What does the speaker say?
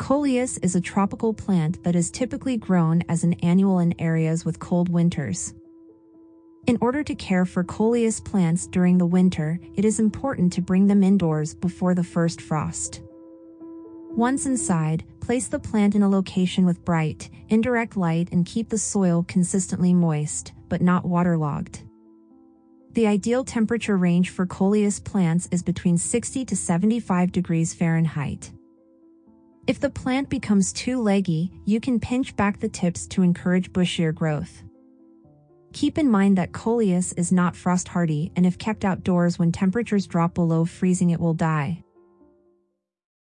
Coleus is a tropical plant that is typically grown as an annual in areas with cold winters. In order to care for coleus plants during the winter, it is important to bring them indoors before the first frost. Once inside, place the plant in a location with bright, indirect light and keep the soil consistently moist, but not waterlogged. The ideal temperature range for coleus plants is between 60 to 75 degrees Fahrenheit. If the plant becomes too leggy, you can pinch back the tips to encourage bushier growth. Keep in mind that coleus is not frost hardy and if kept outdoors when temperatures drop below freezing it will die.